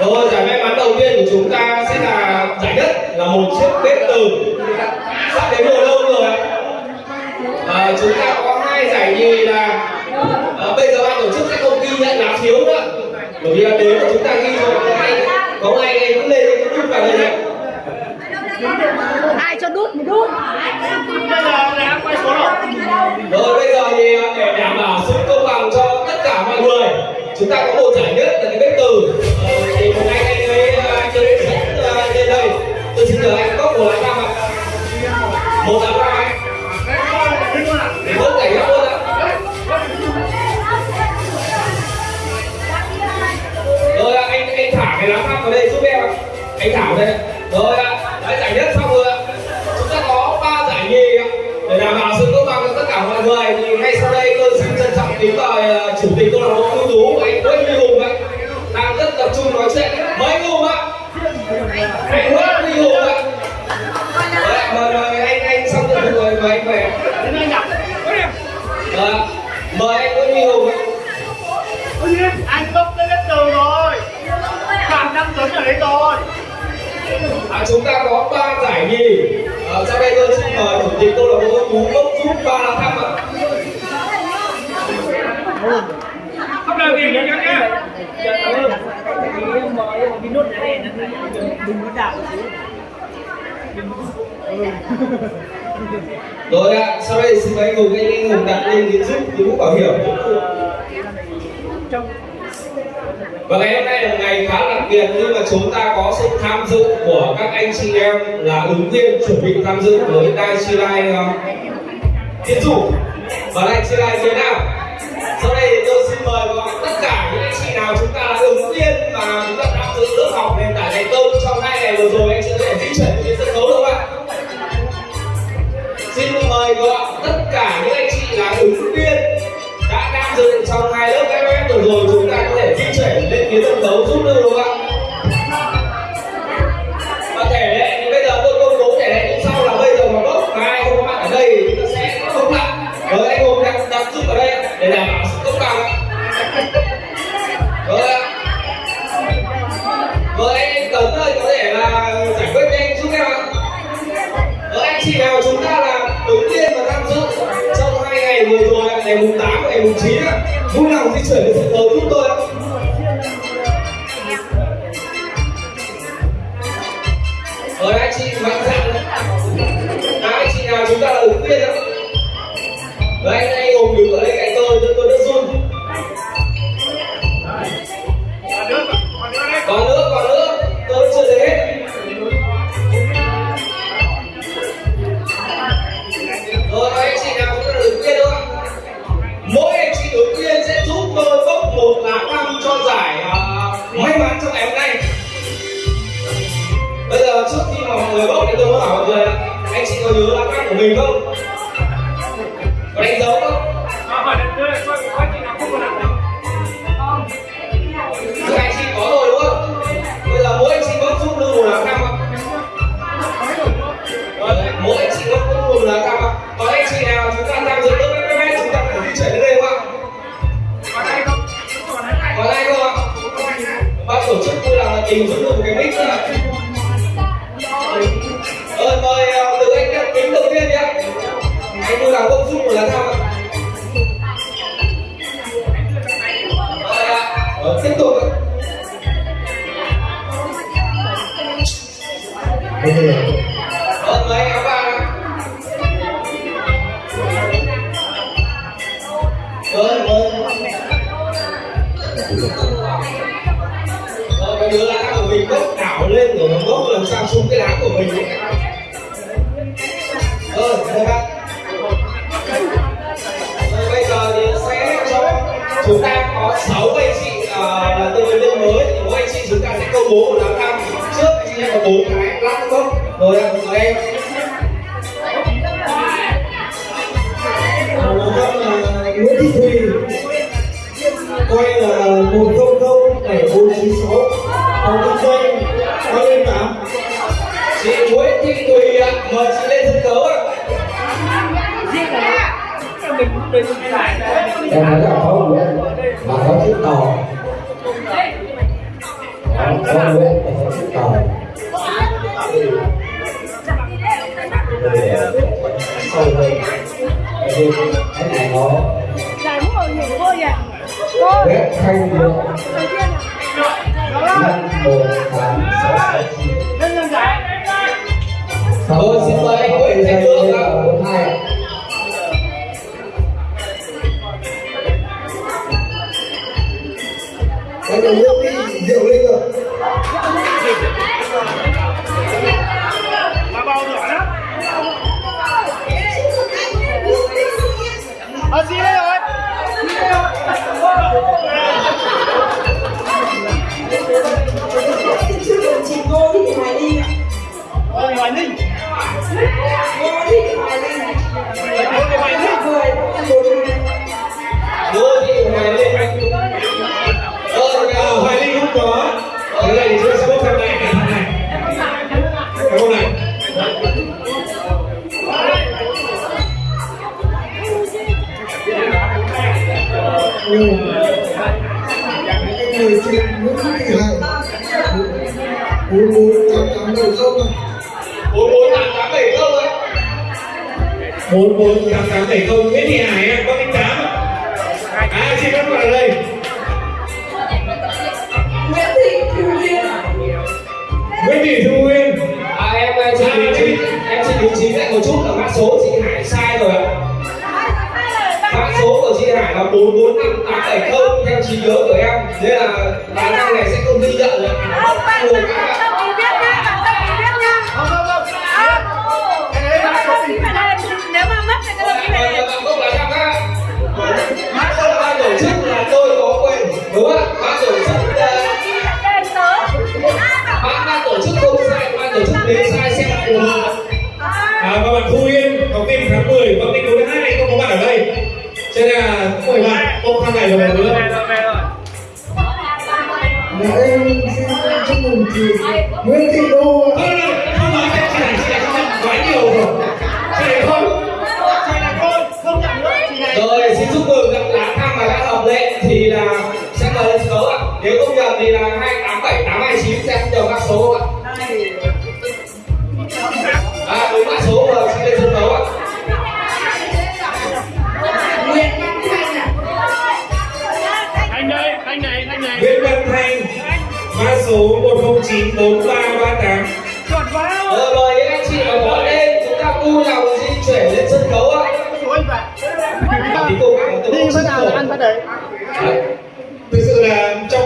Rồi giải may mắn đầu tiên của chúng ta sẽ là giải nhất là một chiếc bếp từ sắp đến mùa đông rồi. À, chúng ta có hai giải nhì là à, bây giờ ban tổ chức sẽ không ghi nhận lá phiếu nữa. Bởi vì là đến là chúng ta ghi rồi có ai có ai em cứ lên cái chút vào đây này ai cho đút thì đút. Bây giờ đã quay số rồi rồi bây giờ thì à, để đảm bảo chúng ta có một giải nhất là cái bếp từ. Ờ, thì một anh anh ấy ờ, chơi anh ấy lên đây. Tôi xin nhờ anh có một lá cam ạ. Một lá cam anh để cảnh giác luôn ạ. Rồi anh anh thả cái lá cam vào đây giúp em ạ. Anh thả vào đây rồi ạ, giải nhất xong rồi ạ. Chúng ta có ba giải nhì để đảm bảo sự công bằng cho tất cả mọi người thì ngay sau đây tôi xin trân trọng kính mời ờ, chủ tịch câu lạc bộ ưu tú. Tú bốc giúp ba lá thăm ạ. Không làm gì nhá Rồi ạ, sau đây xin mời anh Hùng anh Hùng đặt lên cái giúp cái mũ bảo hiểm. Và ngày hôm nay là một ngày khá đặc biệt khi mà chúng ta có sự tham dự của các anh chị em là ứng viên chuẩn bị tham dự với Dai Chi Lai Tiến thủ, và lại chia lại phía nào? Sau đây thì tôi xin mời gọi tất cả những anh chị nào chúng ta là ứng viên mà chúng ta tham dự lớp học nền tảng thành công trong hai ngày vừa rồi, anh chị có thể di chuyển đến sân khấu được không ạ? Xin mời gọi tất cả những anh chị là ứng viên đã tham dự trong hai lớp FF vừa rồi, chúng ta có thể di chuyển lên phía sân khấu giúp được đúng không ạ? Để đảm bảo sự công bằng ạ. Rồi ạ. Anh Tấn ơi, có thể là giải quyết nhanh giúp em ạ. Ở anh chị nào chúng ta là đầu tiên và tham dự trong hai ngày vừa rồi ngày mùng 8 và ngày mùng 9 vui lòng di chuyển đến sân khấu giúp tôi người bốc thì tôi muốn hỏi mọi người? Anh chị có nhớ lá cắt của mình không? Tục. Ạ Ờ, mời anh áo vàng ạ Rồi, cái đứa lá của mình bốc đảo lên rồi nó bốc làm sao xuống cái lá của mình ấy. Bố một lá cam trước anh em có bốn cái lát bốc rồi em. Trăm là Nguyễn Thị Thùy. Quay là một không không bảy bốn chín sáu. Phòng kinh doanh Quay lên tám. Chị Nguyễn Thị Thùy ạ mời chị lên sân khấu ạ. Em nói là có của em Mà chiếc tàu Đấy có Nguyễn và có Tàu sâu hơn cái này nó Giải? Cô, thanh lượng năm một tám sáu sáu chín Lên giải. Xin mời anh Nguyễn Thanh Lượng bốn hai cái nước Brasil! Người chị Nguyễn Thị Hạnh bốn bốn tám tám bảy không à bốn bốn tám tám bảy không ấy bốn bốn tám tám bảy không. Nguyễn thì Hải à, có số của chị Hải là bốn bốn năm tám bảy không theo trí nhớ của em nên là khả năng này sẽ không ghi nhận được Không, bạn biết bạn ký biết nha. Không, không, không. À, Cái đấy là bạn số đăng ký gì? phải đây. Nếu mà mất thì cái đăng ký phải. Vâng, không là ban tổ chức là tôi có quyền đúng không ban tổ chức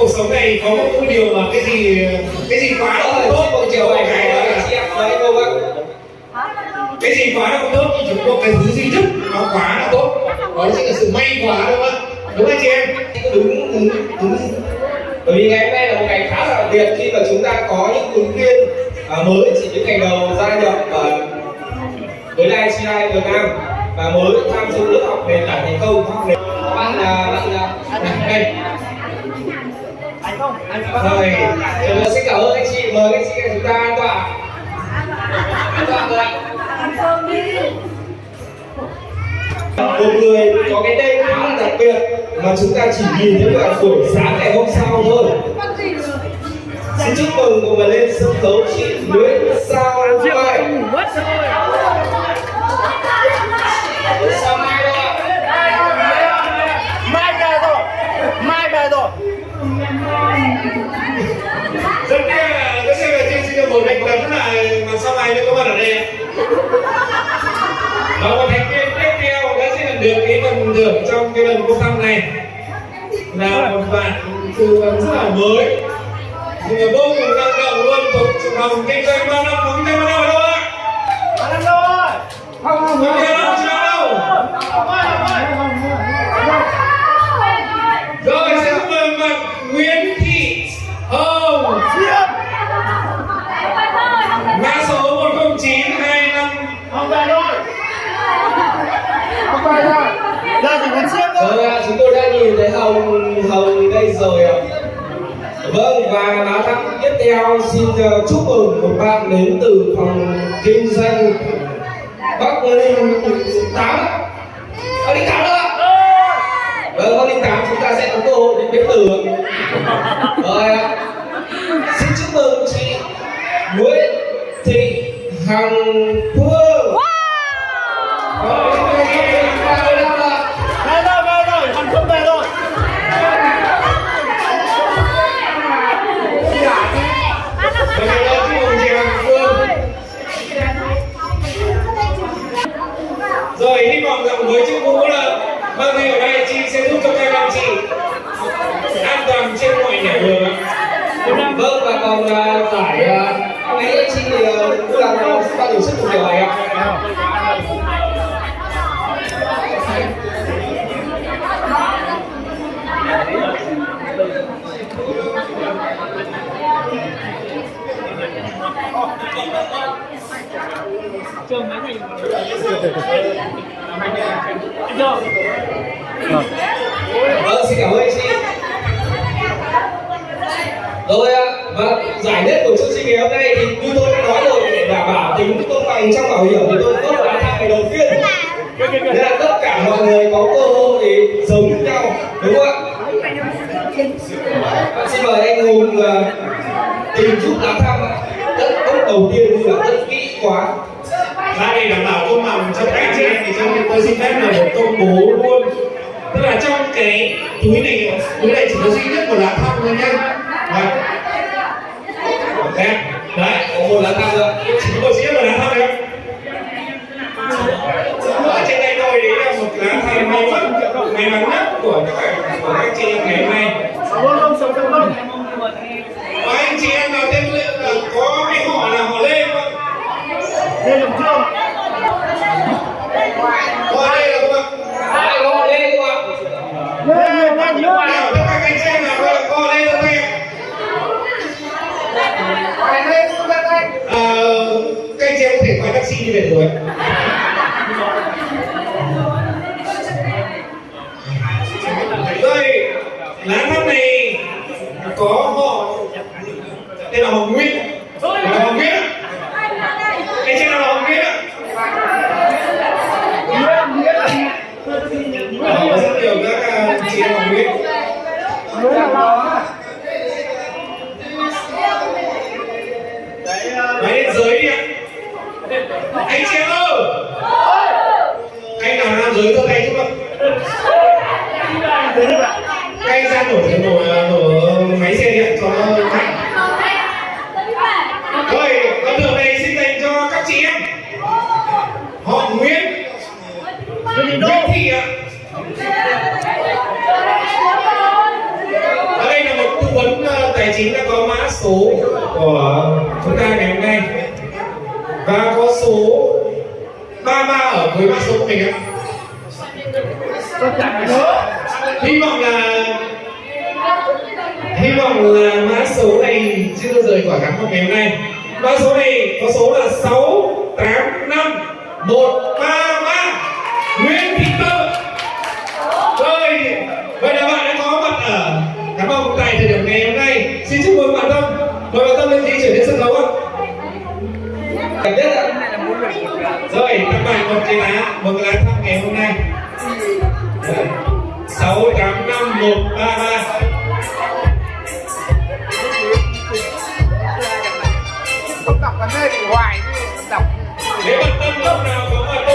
cuộc sống này có một điều mà cái gì cái gì quá Đó là không chị tốt một chiều này này đó là chị em cái gì quá là không tốt thì chúng có cái thứ duy nhất nó quá là tốt. Đó chính là sự may quá đúng không ạ? Đúng không chị em? Đúng đúng đúng. Bởi vì ngày hôm nay là một ngày khá là đặc biệt khi mà chúng ta có những ứng viên à, mới chỉ những ngày đầu gia nhập à, với ICI Việt Nam và mới tham dự lớp học nền tảng thành công. Học nền bạn là bạn là đây anh không, anh rồi xin cảm ơn anh chị mời anh chị chúng ta an toàn an toàn rồi ạ một người có cái tên khá là đặc biệt mà chúng ta chỉ nhìn thấy vào buổi sáng ngày hôm sau thôi. Xin chúc mừng cùng lên sân khấu chị Nguyễn Sao Mai mất rồi. Sao Mai đâu ạ Mai về rồi. Mai về rồi. rất tiếc là rất tiếc là chương trình được một thành tấn là mà sau này mới có mặt ở đây và một thành viên tiếp theo đã sẽ nhận được cái phần thưởng trong cái lần công thăm này. Là một bạn từ rất là mới. Vô cùng năng động luôn thuộc năm phòng kinh doanh bao năm rồi ạ. Vâng và báo thăm tiếp theo xin ờ, chúc mừng một bạn đến từ phòng kinh doanh Bắc Linh tám. Bắc Linh tám ạ? Vâng, Bắc Linh tám chúng ta sẽ có cơ hội đến biết từ. Rồi ạ. xin chúc mừng chị Nguyễn Thị Hằng Phương Rồi, bằng trong bảo hiểm thì tôi tốt là thang ngày đầu tiên. Nên là tất cả mọi người có cơ hội để giống như nhau, đúng không ạ? Xin mời anh Hùng uh, tìm giúp lá thăm ạ. Tất tốt đầu tiên thì là rất kỹ quá. Ra để đảm bảo công bằng trong các chị em thì cho tôi xin phép là một công bố luôn Tức là trong cái túi này, túi này chỉ có duy nhất một lá thăm thôi nhá Vâng Đấy, đấy, Có một lá thăm nữa. chỉ có một duy nhất một lá thăm thôi Ở trên tay tôi đấy là một lá thăm may mắn, may mắn nhất của các, của các chị em ngày hôm nay Cảm ơn ông, sống cảm ơn. Và anh chị em nào tên Lê- là có cái họ là họ Lê không ạ? Lê Đồng Trương. Họ Lê là không ạ? Ai có một lên không ạ? Lê, Lê, Lê, Lê. Nào, tất cả anh chị em nào có có Lê không em? Ờ, các anh chị em có thể gọi taxi đi về rồi. Rồi, lá thăm này có họ tên là Hồng Nguyễn. Là Hồng Nguyễn ạ. Anh chị nào là Hồng Nguyễn ạ? Đó, có rất nhiều các à, chị em Hồng Nguyễn. Đấy, ờ, Máy lên giới đi ạ. Anh chị em ơi! Anh nào nam giới giơ tay giúp ạ. thế đi bạn. Các anh ra nổ nổ nổ máy xe điện cho nó mạnh. Rồi, con đường này xin dành cho các chị em. Họ Nguyễn, Lê Đình Đô. Nguyễn Thị ạ. Ở đây là một tư vấn ờ, tài chính đã có mã số của chúng ta ngày hôm nay và có số 33 ở cuối mã số của mình ạ. Tôi chẳng nhớ. Hy vọng là hy vọng là mã số này chưa rời khỏi khán phòng ngày hôm nay. Mã số này có số là 685 133 Nguyễn Thị Tâm. Rồi, vậy là bạn đã có mặt ở khán phòng tại thời điểm ngày hôm nay. Xin chúc mừng bạn Tâm. Mời bạn Tâm lên di chuyển đến sân khấu ạ. cảm nhất rồi các bạn còn chị lá mừng lá thăm ngày hôm nay. Sáu tám năm một ba ba. Không đọc vấn đề hoài đọc. Nếu bạn tâm lúc nào có mà